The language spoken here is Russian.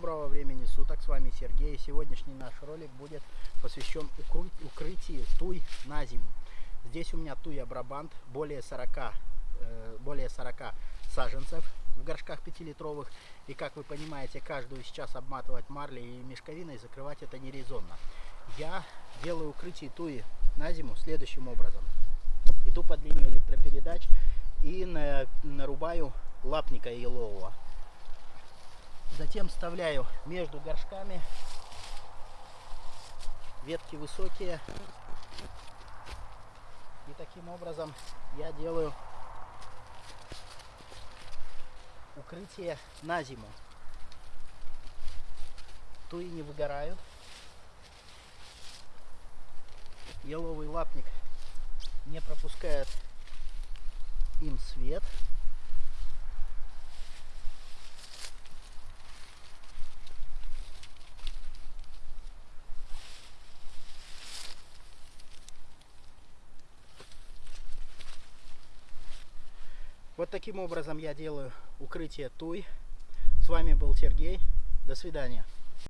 Доброго времени суток, с вами Сергей. Сегодняшний наш ролик будет посвящен укры- укрытию туй на зиму. Здесь у меня туя Брабант, более 40, э, более 40 саженцев в горшках 5-литровых. И как вы понимаете, каждую сейчас обматывать марлей и мешковиной закрывать это не резонно. Я делаю укрытие туи на зиму следующим образом. Иду под линию электропередач и на- нарубаю лапника елового. Затем вставляю между горшками ветки высокие. И таким образом я делаю укрытие на зиму. Туи не выгорают. Еловый лапник не пропускает им свет. Вот таким образом я делаю укрытие туй. С вами был Сергей. До свидания.